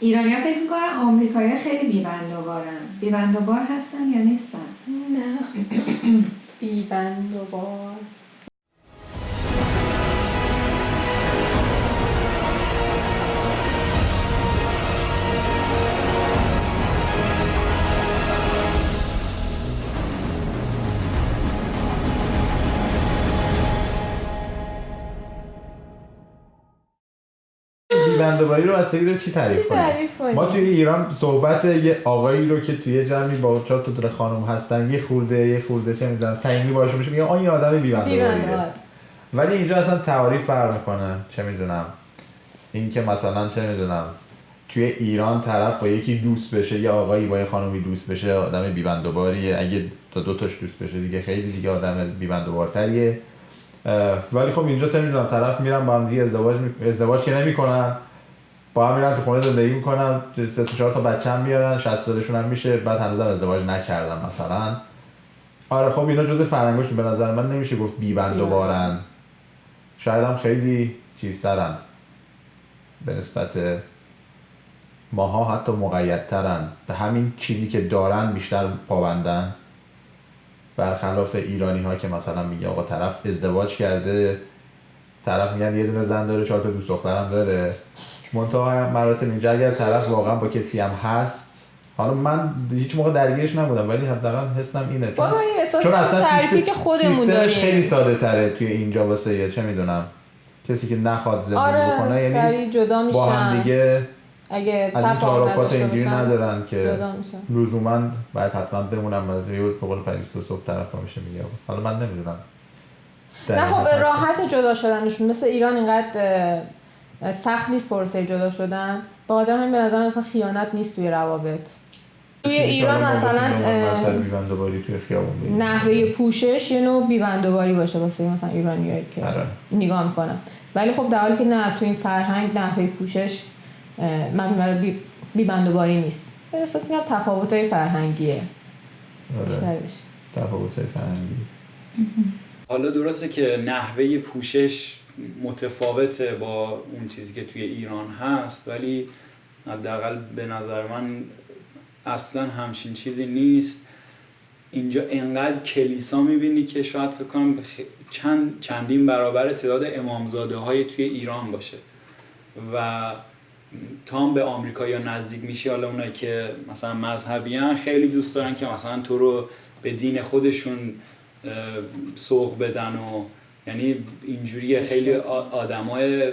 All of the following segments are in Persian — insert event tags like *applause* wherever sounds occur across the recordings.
ایرانی ها فکر می‌کنن آمریکایی خیلی بیبندوبارن. بیبندوبار هستن یا نیستن؟ نه. *clears throat* بیبندوبار. بندوباری رو بستگی رو چی تعریف کنیم؟ ما توی ایران صحبت یه آقایی رو که توی جمعی با چهار تا دور خانم هستن یه خورده یه خورده چه می‌دونم صمیمی باشه میشه میگه آن یه آدم بی‌بندوباریه بیبندوبار ولی اینجا اصلا تعاریف فرق می‌کنه چه می‌دونم. این که مثلا چه می‌دونم توی ایران طرف با یکی دوست بشه یا آقایی با یه خانمی دوست بشه آدم بیبندوباریه اگه تا دو تاش دوست بشه دیگه خیلی دیگه آدم بیبندوبارتریه ولی خب اینجا تو می‌دونم طرف میرن با هم دیگه ازدواج می... ازدواج که نمی‌کنن. با هم میرن تو خونه زندگی می‌کنن سه تا چهار تا بچه هم میارن 60 سالشون هم میشه بعد هنوزم ازدواج نکردن مثلا. آره خب اینا جز فرهنگشون به نظر من نمیشه گفت بیبندوبارن شاید هم خیلی چیزترن. به نسبت ماها حتی مقیدترن. به همین چیزی که دارن بیشتر پابندن. برخلاف ایرانی ها که مثلا میگه آقا طرف ازدواج کرده طرف میگن یه دونه زن داره چهار تا دوست دخترم داره. منتها مراتب اینجا اگر طرف واقعا با کسی هم هست حالا من هیچ موقع درگیرش نبودم ولی حداقل حسم اینه. چون این چون اصلا تعریفی سیستم- که خودمون سیستمش خیلی داریم ساده تره توی اینجا واسه یه چه می‌دونم کسی که نخواد زندگی بکنه آره یعنی سریع جدا با هم میشن. دیگه اگه از این تعارفات اینجوری ندارن که لزوما باید حتما بمونم از یه به قول پریسا صبح طرف میشه میگه. حالا من نمی‌دونم. نه خب راحت جدا شدنشون. مثل ایران اینقدر سخت نیست پروسه جدا شدن. با آدم همین به نظر مثلا خیانت نیست توی روابط. توی ایران مثلا. نحوه پوشش یه نوع بیبندوباری باشه واسه مثلا ایرانیایی که آره. نگاه می‌کنن. ولی خب در حالی که نه تو این فرهنگ نحوه پوشش مبنی بر بی بیبندوباری نیست. به احساس می‌کنم تفاوت‌های فرهنگیه. آره. بیشترش تفاوت‌های فرهنگی. حالا درسته که نحوه پوشش متفاوته با اون چیزی که توی ایران هست ولی حداقل به نظر من اصلا همچین چیزی نیست. اینجا انقدر کلیسا می‌بینی که شاید فکر کنم چند چندین برابر تعداد امامزاده های توی ایران باشه. و تا هم به آمریکا یا نزدیک میشی حالا اونایی که مثلا مذهبی خیلی دوست دارن که مثلا تو رو به دین خودشون سوق بدن و یعنی اینجوری خیلی آدمای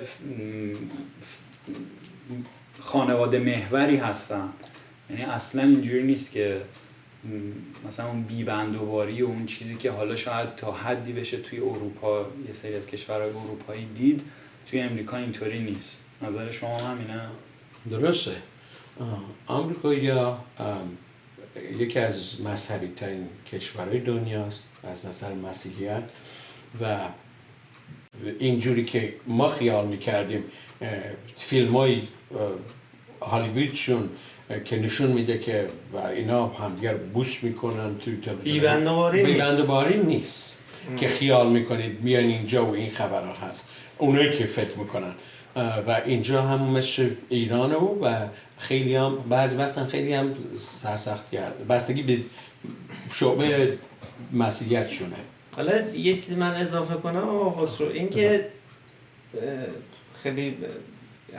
خانواده محوری هستن. یعنی اصلا اینجوری نیست که مثلا اون بیبندوباری و اون چیزی که حالا شاید تا حدی بشه توی اروپا یه سری از کشورهای اروپایی دید توی امریکا اینطوری نیست. نظر شما همینه؟ درسته. آمریکا یا یکی از مذهبی ترین کشورهای دنیاست از نظر مسیحیت. و اینجوری که ما خیال می‌کردیم فیلم های هالیوودشون اه، که نشون میده که و اینا همدیگر بوس می‌کنن توی تلویزیون. بیبندوباری نیست. نیست. که خیال می‌کنید میان اینجا و این خبرها هست. اونایی که فکر می‌کنن. و اینجا هم مثل ایرانه و و خیلی هم بعض وقت هم خیلی هم سرسخت کرد بستگی به شعبه مسیحیتشونه. حالا یه چیزی من اضافه کنم آقا خسرو این که خیلی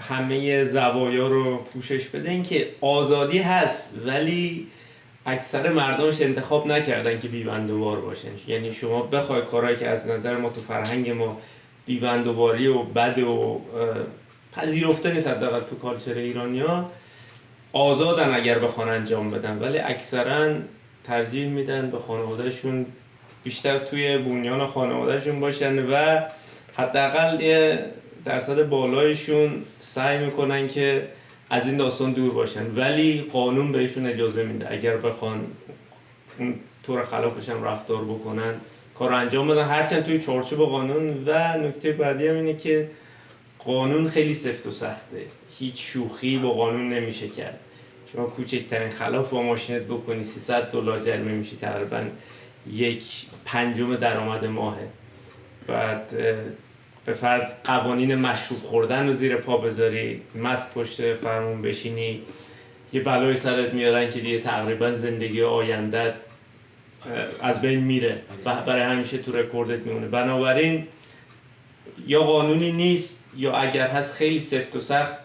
همه زوایا رو پوشش بده این که آزادی هست ولی اکثر مردمش انتخاب نکردن که بیبندوبار باشن. یعنی شما بخوای کارهایی که از نظر ما تو فرهنگ ما بیبندوباری و بد و پذیرفته نیست حداقل تو کالچر ایرانیا آزادن اگر بخوان انجام بدن. ولی اکثرا ترجیح میدن به خانوادهشون بیشتر توی بنیان خانوادهشون باشن و حداقل یه درصد بالایشون سعی می‌کنن که از این داستان دور باشن. ولی قانون بهشون اجازه میده. اگر بخوان اون طور خلافش هم رفتار بکنن کار انجام بدن. هرچند توی چارچوب قانون و نکته بعدی هم اینه که قانون خیلی سفت و سخته. هیچ شوخی با قانون نمیشه کرد. شما کوچکترین خلاف با ماشینت بکنی 300 دلار جریمه میشی تقریبا یک پنجم درآمد ماهه. بعد به فرض قوانین مشروب خوردن رو زیر پا بذاری مست پشت فرمون بشینی یه بلایی سرت میارن که دیگه تقریبا زندگی آینده از بین میره. برای همیشه تو رکوردت میمونه. بنابراین یا قانونی نیست یا اگر هست خیلی سفت و سخت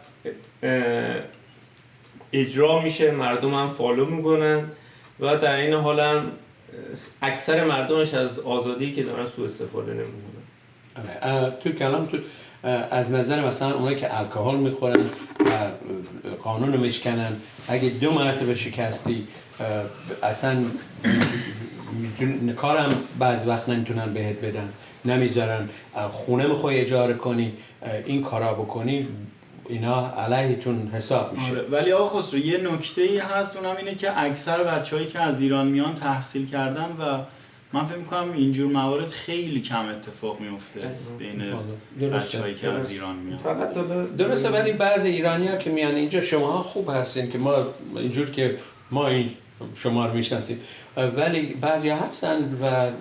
اجرا میشه. مردم هم follow می‌کنن و در این حال هم اکثر مردمش از آزادی که دارن سوء استفاده نمی‌کنن. آره. تو کلام تو از نظر مثلا اونایی که الکل می‌خورن و قانون میشکنن اگه دو مرتبه شکستی اصلا کارم بعض وقت نمی‌تونن بهت بدن نمی‌ذارن. خونه می‌خوای اجاره کنی این کارا بکنی اینا علیهتون حساب میشه. آره. ولی آقا خسرو یه نکته ای هست اونم اینه که اکثر بچههایی که از ایران میان تحصیل کردن و من فکر می‌کنم اینجور موارد خیلی کم اتفاق میفته بین بچههایی که از ایران میان. فقط درسته ولی بعضی ایرانی ها که میان اینجا شما خوب هستین که ما اینجور که ما این شما رو می‌شناسیم. ولی بعضی هستن و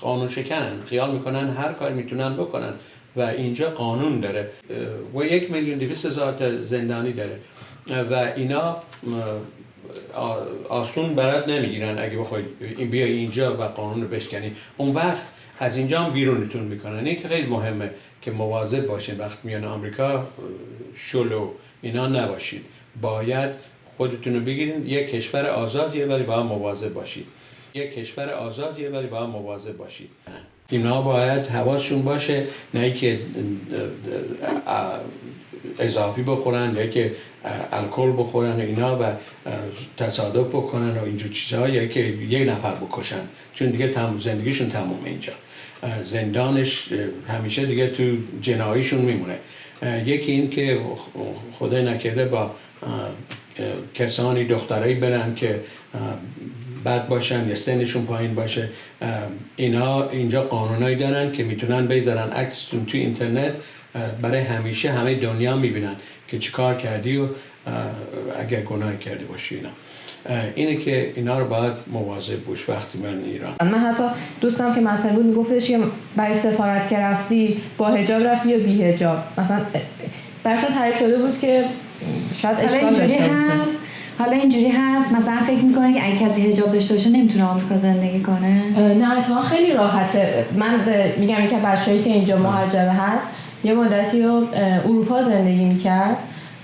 قانون شکنن خیال می‌کنن هر کاری می‌تونن بکنن و اینجا قانون داره. و یک میلیون دویست هزار زندانی داره. و اینا آسون برات نمی‌گیرن اگه بخوای بیا اینجا و قانون رو بشکنی. اون وقت از اینجا هم بیرونتون می‌کنن. این که خیلی مهمه که مواظب باشین وقت میان آمریکا شلو اینا نباشید باید خودتون رو بگیرین. یک کشور آزادیه ولی باید مواظب باشید یک کشور آزادیه ولی باید مواظب باشید اینا باید حواسشون باشه نه که اضافی بخورن یا که الکل بخورن اینا و تصادف بکنن و اینجور چیزها یا که یک نفر بکشن. چون دیگه تم زندگیشون تموم اینجا. زندانش همیشه دیگه تو جناییشون میمونه. یکی این که خدای نکرده با کسانی دخترایی برن که بد باشن یا سنشون پایین باشه اینا اینجا قانونایی دارن که می‌تونن بذارن عکستون تو اینترنت. برای همیشه همه دنیا می‌بینن که چیکار کردی و اگر گناه کرده باشی اینا. اینه که اینا رو باید مواظب باش وقتی من ایران. من حتی دوستم که مثلا بود میگفتش که برای سفارت که رفتی با هجاب رفتی یا بی هجاب مثلا برشون تعریف شده بود که شاید اشکال داشته هست. حالا اینجوری هست. مثلا فکر می‌کنه که اگه کسی حجاب داشته باشه نمی‌تونه آمریکا زندگی کنه. نه اتفاقا خیلی راحته. من میگم که بچه‌ای که اینجا مهاجره هست یه مدتی رو اروپا زندگی می‌کرد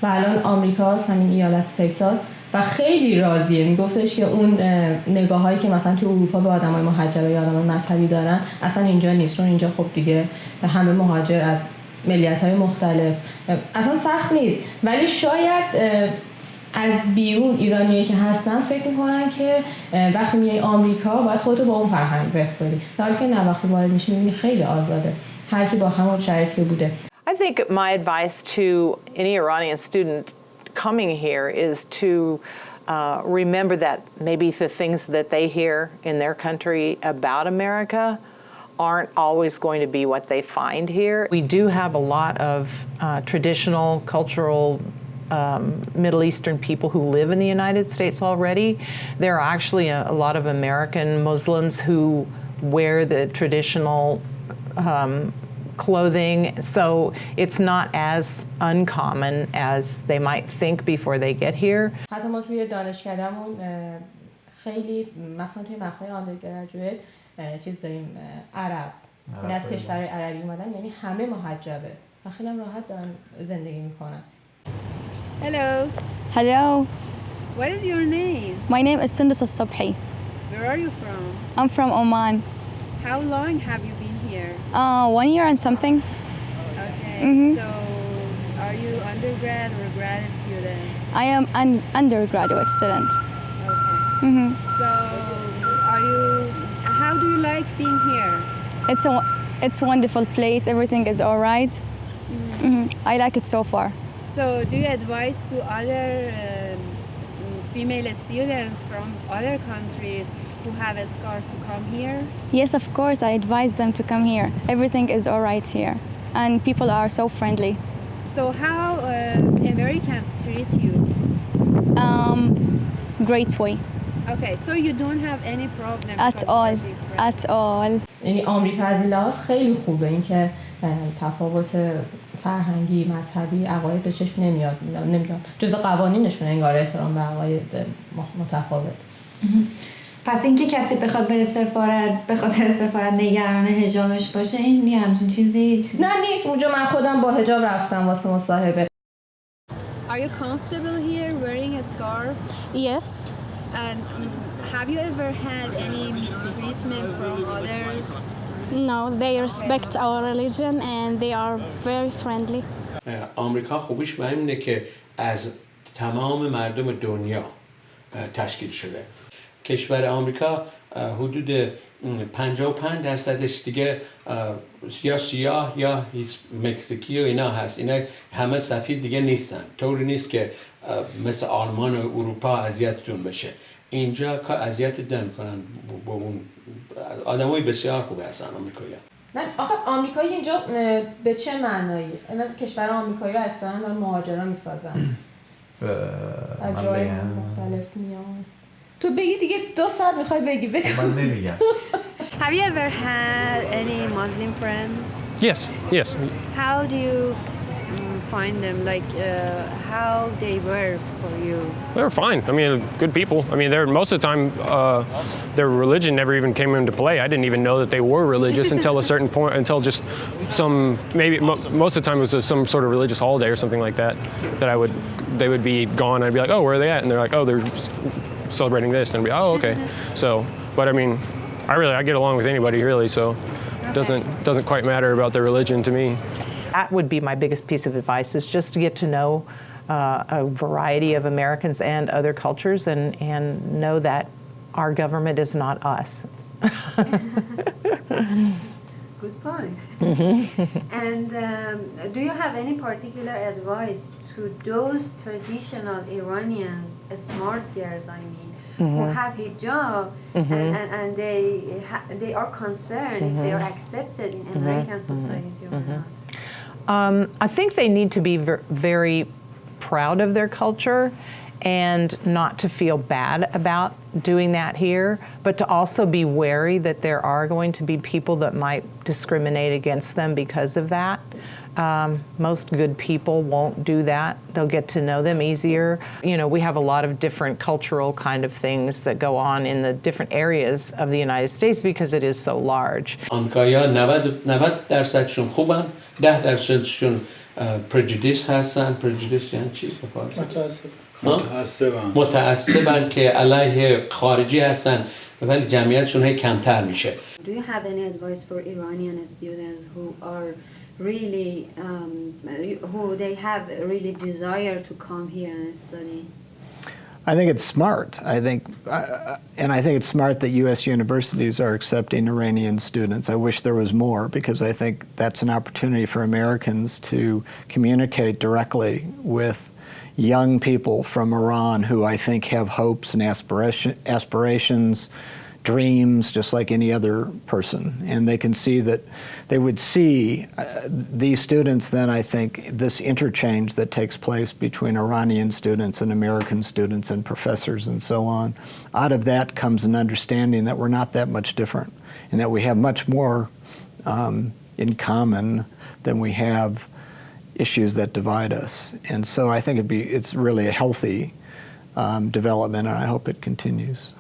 و الان آمریکاست همین ایالت تکساس و خیلی راضیه. میگفتش که اون نگاه هایی که مثلا تو اروپا به آدمای مهاجر یا آدمای مذهبی دارن اصلا اینجا نیست اینجا خب دیگه همه مهاجر از ملیت های مختلف اصلا سخت نیست. ولی شاید از بیرون ایرانی که هستن فکر می‌کنن که وقتی میای آمریکا باید خودتو با اون فرهنگ بخوری در حالی که نه وقتی وارد میشی می‌بینی خیلی آزاده. I. I think my advice to any Iranian student coming here is to uh, remember that maybe the things that they hear in their country about America aren't always going to be what they find here. We do have a lot of uh, traditional cultural um, Middle Eastern people who live in the United States already. There are actually a, a lot of American Muslims who wear the traditional um, clothing, so it's not as uncommon as they might think before they get here. حتی ما توی دانشکدهمون خیلی مثلا توی مقطع آندرگراجویت چیز داریم عرب این از کشور عربی اومدن یعنی همه محجبه و خیلی راحت دارن زندگی میکنن Hello. Hello. What is your name? My name is Sindus Al-Sabhi. Where are you from? I'm from Oman. How long have you here? Uh, one year and something. Okay. Mhm. So, are you undergrad or grad student? I am an undergraduate student. Okay. hmm So, are you? How do you like being here? It's a it's a wonderful place. Everything is all right. Mhm. I like it so far. So, do you advise to other um, female students from other countries who have a scarf to come here? Yes, of course. I advise them to come here. Everything is all right here, and people are so friendly. So, how uh, Americans treat you? Um, great way. Okay, so you don't have any problem At because all. you're different. At all. یعنی آمریکا از این لحاظ خیلی خوبه اینکه تفاوت فرهنگی مذهبی عقاید به چشم نمیاد نمیدونم جز قوانینشون انگار احترام به عقاید متفاوت پس اینکه کسی بخواد بره سفارت به خاطر سفارت نگران حجابش باشه این یه همچین چیزی نه نیست اونجا من خودم با حجاب رفتم واسه مصاحبه Are you comfortable here wearing a scarf? Yes, And mm, have you ever had any mistreatment from others? no, they respect our religion and they are very friendly. آمریکا خوبیش به اینه که از تمام مردم دنیا تشکیل شده کشور آمریکا حدود اه، 55 درصدش دیگه یا سیاه یا مکزیکی و اینا هست. اینا همه سفید دیگه نیستن. طوری نیست که مثل آلمان و اروپا اذیتتون بشه. اینجا که اذیت نمی‌کنن با اون آدمای بسیار خوبه هستن آمریکایی نه آخه آمریکایی اینجا به چه معنایی؟ اینا کشور آمریکایی رو اکثرا دارن مهاجرا می‌سازن. از من جای مختلف میان. تو بگی دیگه دو ساعت میخوای بگی بگو من نمیگم Have you ever had any Muslim friends? Yes, yes. How do you mm, find them? Like uh, how they were for you? They're fine. I mean, good people. I mean, they're most of the time uh, their religion never even came into play. I didn't even know that they were religious until a certain point, until just some maybe mo- most of the time it was some sort of religious holiday or something like that. That I would they would be gone. I'd be like, oh, where are they at? And they're like, oh, they're s- celebrating this, and be, oh, okay. So, but I mean, I really I get along with anybody really, so it doesn't doesn't quite matter about their religion to me. That would be my biggest piece of advice is just to get to know uh, a variety of Americans and other cultures and, and know that our government is not us. *laughs* Good point. and um, do you have any particular advice to those traditional Iranians, smart girls, I mean, who mm-hmm. have hijab mm-hmm. and, and, and they ha- they are concerned if they are mm-hmm. accepted in American society or not? Um, I think they need to be ver- very proud of their culture and not to feel bad about doing that here, but to also be wary that there are going to be people that might discriminate against them because of that. Um, most good people won't do that. They'll get to know them easier. You know, we have a lot of different cultural kind of things that go on in the different areas of the United States because it is so large. آمریکایی‌ها 90 90 درصدشون خوبن 10 درصدشون پرجودیس هستن پرجودیس یعنی چی به فارسی؟ متاسف ها؟ متعصبم متعصبن که علیه خارجی هستن ولی جمعیتشون هی کمتر میشه Do you have any advice for Iranian students who are really um, who they have really desire to come here and study? I think it's smart. I think, uh, and I think it's smart that U.S. universities are accepting Iranian students. I wish there was more because I think that's an opportunity for Americans to communicate directly with young people from Iran who I think have hopes and aspiration, aspirations, dreams, just like any other person. And they can see that they would see uh, these students, then I think this interchange that takes place between Iranian students and American students and professors and so on. Out of that comes an understanding that we're not that much different and that we have much more um, in common than we have issues that divide us. And so I think it'd be, it's really a healthy um, development and I hope it continues.